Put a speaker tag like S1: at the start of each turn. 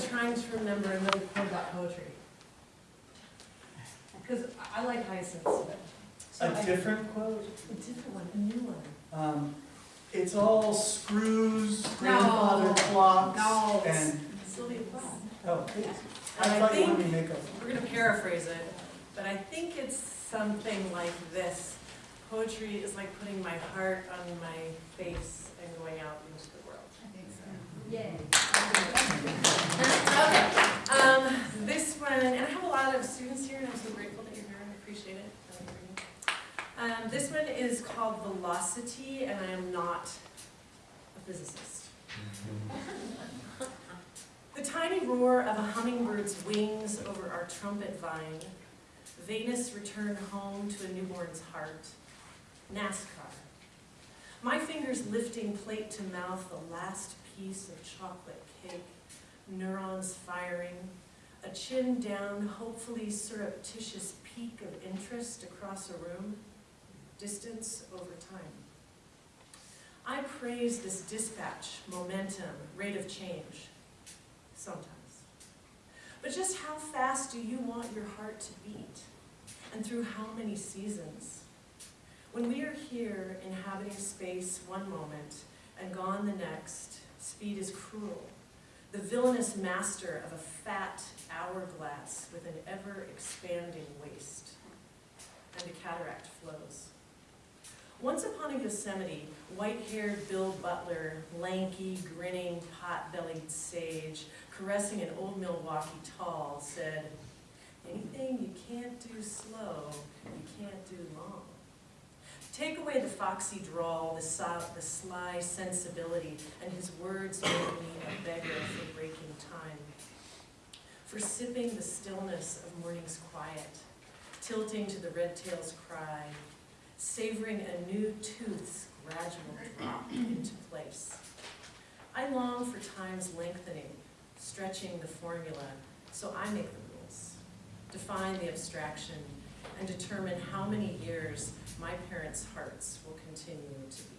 S1: hard trying to remember another quote about poetry. Because I I like Hyacinth's, but. so
S2: A
S1: I-
S2: different quote?
S1: A different one, a new one.
S2: Um, it's all screws,
S1: No.
S2: grandfather clocks,
S1: No, it's
S2: and,
S1: Sylvia Plath.
S2: oh, please.
S1: And
S2: I
S1: I
S2: thought you wanted
S1: think-
S2: me to make up.
S1: We're gonna paraphrase it, but I think it's something like this. Poetry is like putting my heart on my face and going out into the world. I think so.
S3: Yay.
S1: Okay, um, this one, and I have a lot of students here, and I'm so grateful that you're here, and I appreciate it. Um, this one is called Velocity, and I am not a physicist. The tiny roar of a hummingbird's wings over our trumpet vine, Venus returned home to a newborn's heart, NASCAR. My fingers lifting plate to mouth the last piece of chocolate cake, neurons firing, a chin down, hopefully surreptitious peek of interest across a room, distance over time. I praise this dispatch, momentum, rate of change, sometimes. But just how fast do you want your heart to beat? And through how many seasons? When we are here inhabiting space one moment and gone the next, speed is cruel. The villainous master of a fat hourglass with an ever-expanding waist. And a cataract flows. Once upon a Yosemite, white-haired Bill Butler, lanky, grinning, pot-bellied sage, caressing an old Milwaukee tall, said, anything you can't do slow, you can't do long. Take away the foxy drawl, the, so, the sly sensibility, and his words make me a beggar for breaking time. For sipping the stillness of morning's quiet, tilting to the red tail's cry, savoring a new tooth's gradual drop into place. I long for time's lengthening, stretching the formula, so I make the rules, define the abstraction, and determine how many years my parents' hearts will continue to beat.